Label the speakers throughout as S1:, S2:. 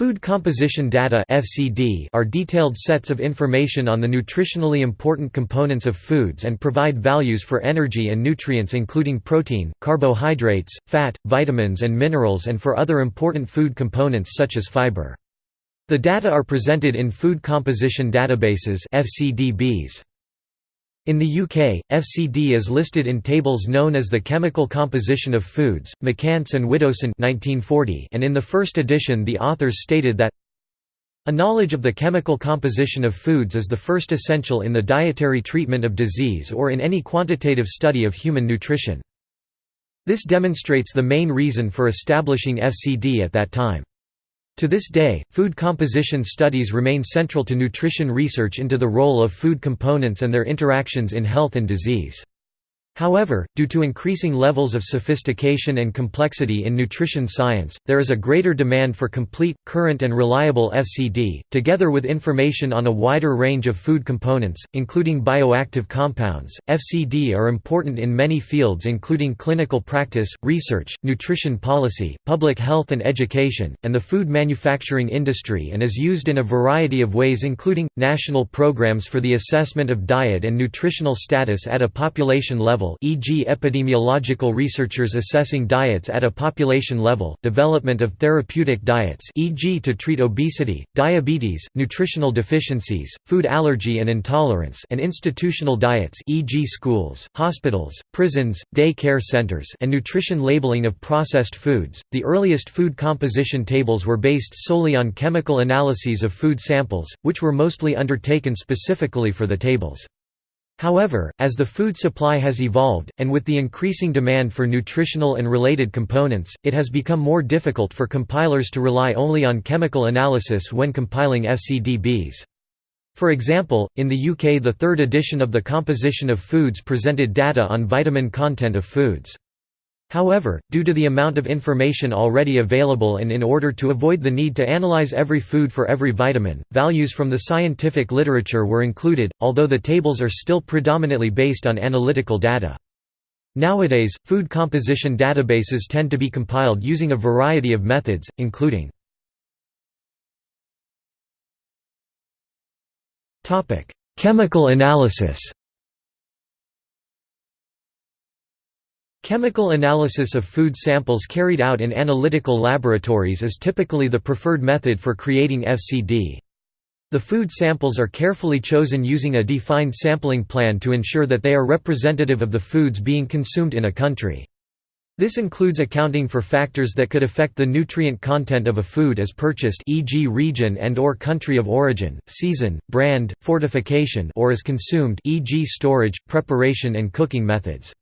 S1: Food composition data (FCD) are detailed sets of information on the nutritionally important components of foods and provide values for energy and nutrients including protein, carbohydrates, fat, vitamins and minerals and for other important food components such as fiber. The data are presented in food composition databases (FCDBs). In the UK, FCD is listed in tables known as the Chemical Composition of Foods, McCance and Widdowson 1940, and in the first edition the authors stated that a knowledge of the chemical composition of foods is the first essential in the dietary treatment of disease or in any quantitative study of human nutrition. This demonstrates the main reason for establishing FCD at that time. To this day, food composition studies remain central to nutrition research into the role of food components and their interactions in health and disease. However, due to increasing levels of sophistication and complexity in nutrition science, there is a greater demand for complete, current and reliable FCD, together with information on a wider range of food components, including bioactive compounds. FCD are important in many fields including clinical practice, research, nutrition policy, public health and education, and the food manufacturing industry and is used in a variety of ways including, national programs for the assessment of diet and nutritional status at a population level level e.g. epidemiological researchers assessing diets at a population level, development of therapeutic diets e.g. to treat obesity, diabetes, nutritional deficiencies, food allergy and intolerance and institutional diets e.g. schools, hospitals, prisons, day care centers and nutrition labeling of processed foods. The earliest food composition tables were based solely on chemical analyses of food samples, which were mostly undertaken specifically for the tables. However, as the food supply has evolved, and with the increasing demand for nutritional and related components, it has become more difficult for compilers to rely only on chemical analysis when compiling FCDBs. For example, in the UK the third edition of the Composition of Foods presented data on vitamin content of foods. However, due to the amount of information already available and in order to avoid the need to analyze every food for every vitamin, values from the scientific literature were included, although the tables are still predominantly based on analytical data. Nowadays, food composition databases tend to be compiled using a variety of methods, including Chemical analysis Chemical analysis of food samples carried out in analytical laboratories is typically the preferred method for creating FCD. The food samples are carefully chosen using a defined sampling plan to ensure that they are representative of the foods being consumed in a country. This includes accounting for factors that could affect the nutrient content of a food as purchased e.g. region and or country of origin, season, brand, fortification or as consumed e.g. storage, preparation and cooking methods.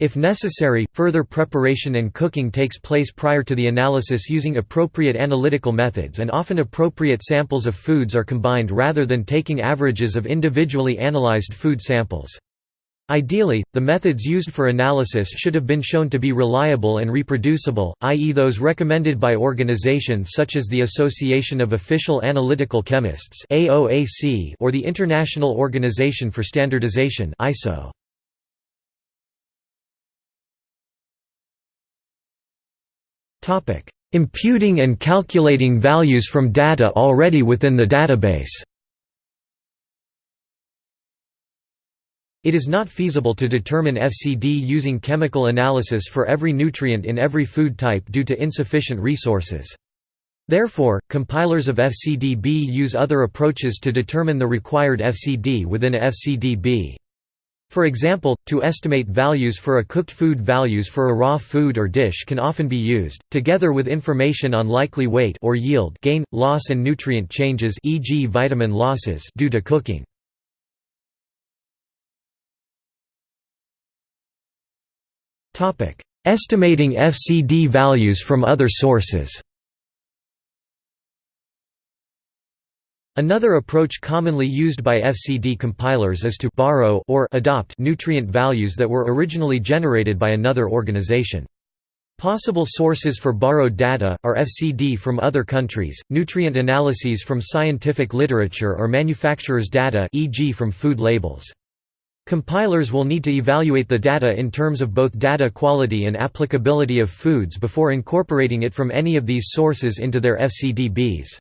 S1: If necessary, further preparation and cooking takes place prior to the analysis using appropriate analytical methods and often appropriate samples of foods are combined rather than taking averages of individually analyzed food samples. Ideally, the methods used for analysis should have been shown to be reliable and reproducible, i.e. those recommended by organizations such as the Association of Official Analytical Chemists or the International Organization for Standardization ISO. Imputing and calculating values from data already within the database It is not feasible to determine FCD using chemical analysis for every nutrient in every food type due to insufficient resources. Therefore, compilers of FCDB use other approaches to determine the required FCD within a FCDB. For example, to estimate values for a cooked food values for a raw food or dish can often be used, together with information on likely weight or yield gain, loss and nutrient changes e.g. vitamin losses due to cooking. Estimating FCD values from other sources Another approach commonly used by FCD compilers is to borrow or adopt nutrient values that were originally generated by another organization. Possible sources for borrowed data, are FCD from other countries, nutrient analyses from scientific literature or manufacturers' data e.g. from food labels. Compilers will need to evaluate the data in terms of both data quality and applicability of foods before incorporating it from any of these sources into their FCDBs.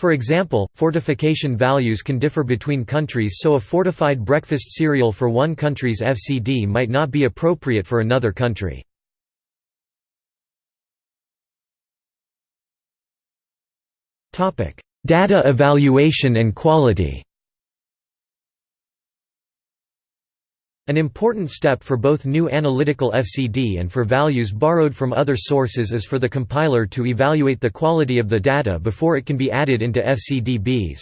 S1: For example, fortification values can differ between countries so a fortified breakfast cereal for one country's FCD might not be appropriate for another country. Data evaluation and quality An important step for both new analytical FCD and for values borrowed from other sources is for the compiler to evaluate the quality of the data before it can be added into FCDBs.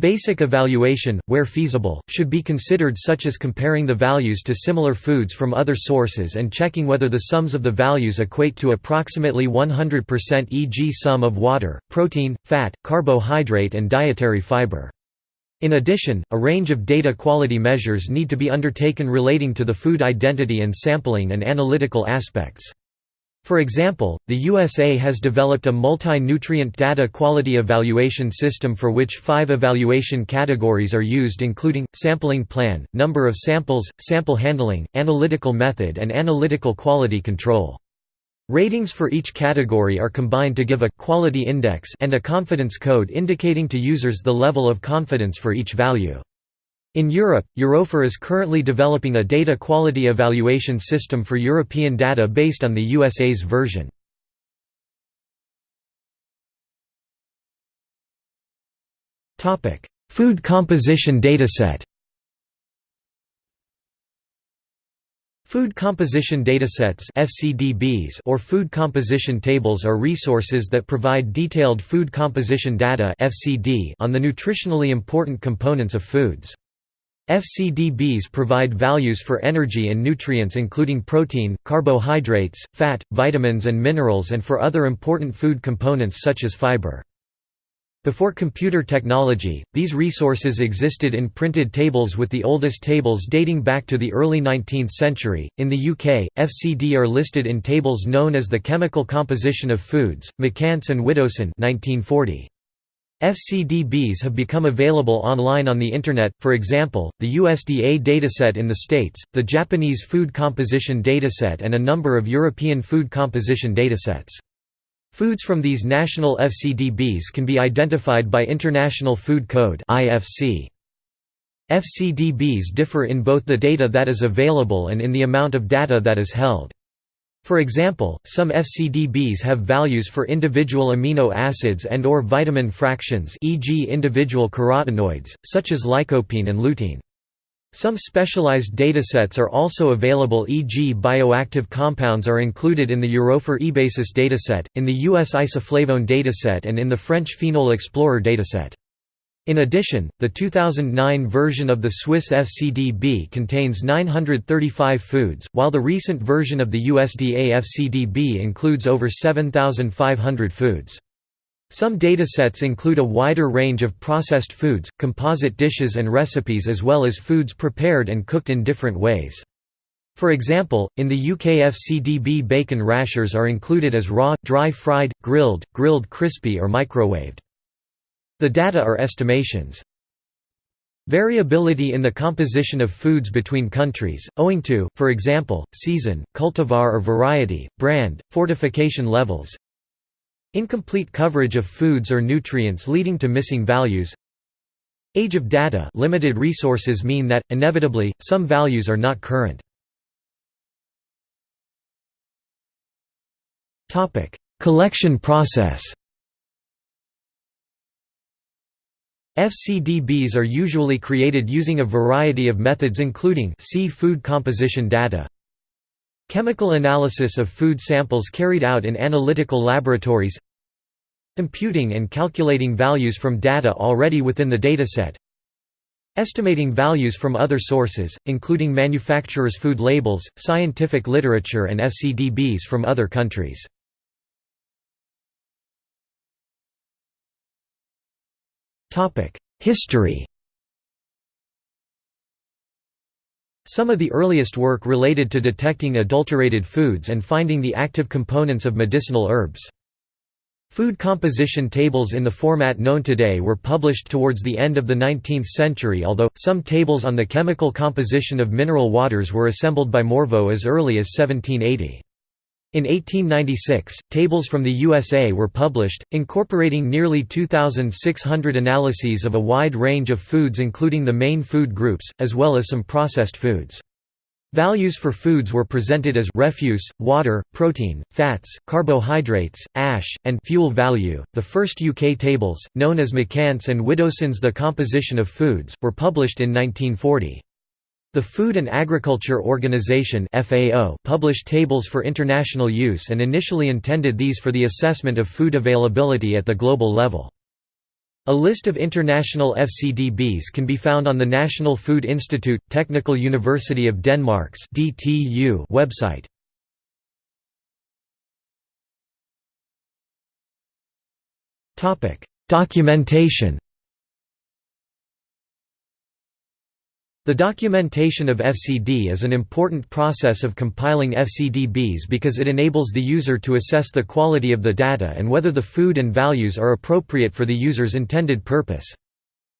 S1: Basic evaluation, where feasible, should be considered such as comparing the values to similar foods from other sources and checking whether the sums of the values equate to approximately 100% e.g. sum of water, protein, fat, carbohydrate and dietary fiber. In addition, a range of data quality measures need to be undertaken relating to the food identity and sampling and analytical aspects. For example, the USA has developed a multi-nutrient data quality evaluation system for which five evaluation categories are used including, sampling plan, number of samples, sample handling, analytical method and analytical quality control. Ratings for each category are combined to give a quality index and a confidence code indicating to users the level of confidence for each value. In Europe, EuroFIR is currently developing a data quality evaluation system for European data based on the USA's version. Food composition dataset Food composition datasets (FCDBs) or food composition tables are resources that provide detailed food composition data (FCD) on the nutritionally important components of foods. FCDBs provide values for energy and nutrients including protein, carbohydrates, fat, vitamins and minerals and for other important food components such as fiber. Before computer technology, these resources existed in printed tables with the oldest tables dating back to the early 19th century. In the UK, FCD are listed in tables known as the Chemical Composition of Foods, McCance and Widdowson 1940. FCDBs have become available online on the Internet, for example, the USDA dataset in the States, the Japanese Food Composition Dataset and a number of European food composition datasets. Foods from these national FCDBs can be identified by International Food Code FCDBs differ in both the data that is available and in the amount of data that is held. For example, some FCDBs have values for individual amino acids and or vitamin fractions e.g. individual carotenoids, such as lycopene and lutein. Some specialized datasets are also available e.g. bioactive compounds are included in the EuroFIR eBasis dataset, in the US isoflavone dataset and in the French Phenol Explorer dataset. In addition, the 2009 version of the Swiss FCDB contains 935 foods, while the recent version of the USDA FCDB includes over 7,500 foods. Some datasets include a wider range of processed foods, composite dishes and recipes as well as foods prepared and cooked in different ways. For example, in the UK FCDB bacon rashers are included as raw, dry fried, grilled, grilled crispy or microwaved. The data are estimations. Variability in the composition of foods between countries, owing to, for example, season, cultivar or variety, brand, fortification levels, Incomplete coverage of foods or nutrients leading to missing values Age of data limited resources mean that, inevitably, some values are not current. Collection process FCDBs are usually created using a variety of methods including see food composition data, Chemical analysis of food samples carried out in analytical laboratories Imputing and calculating values from data already within the dataset Estimating values from other sources, including manufacturers' food labels, scientific literature and FCDBs from other countries. History Some of the earliest work related to detecting adulterated foods and finding the active components of medicinal herbs. Food composition tables in the format known today were published towards the end of the 19th century although, some tables on the chemical composition of mineral waters were assembled by Morveau as early as 1780. In 1896, tables from the USA were published, incorporating nearly 2,600 analyses of a wide range of foods including the main food groups, as well as some processed foods. Values for foods were presented as refuse, water, protein, fats, carbohydrates, ash, and fuel value. The first UK tables, known as McCance and Widdowson's The Composition of Foods, were published in 1940. The Food and Agriculture Organization (FAO) published tables for international use and initially intended these for the assessment of food availability at the global level. A list of international FCDBs can be found on the National Food Institute, Technical University of Denmark's DTU website. Documentation The documentation of FCD is an important process of compiling FCDBs because it enables the user to assess the quality of the data and whether the food and values are appropriate for the user's intended purpose.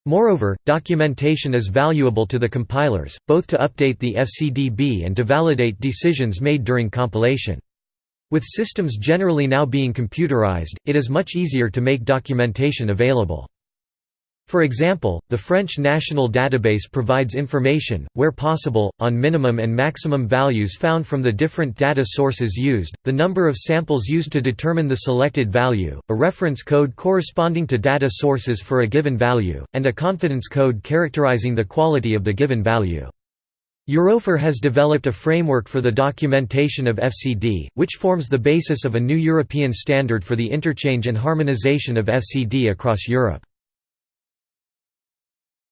S1: Moreover, documentation is valuable to the compilers, both to update the FCDB and to validate decisions made during compilation. With systems generally now being computerized, it is much easier to make documentation available. For example, the French National Database provides information, where possible, on minimum and maximum values found from the different data sources used, the number of samples used to determine the selected value, a reference code corresponding to data sources for a given value, and a confidence code characterizing the quality of the given value. EuroFIR has developed a framework for the documentation of FCD, which forms the basis of a new European standard for the interchange and harmonization of FCD across Europe.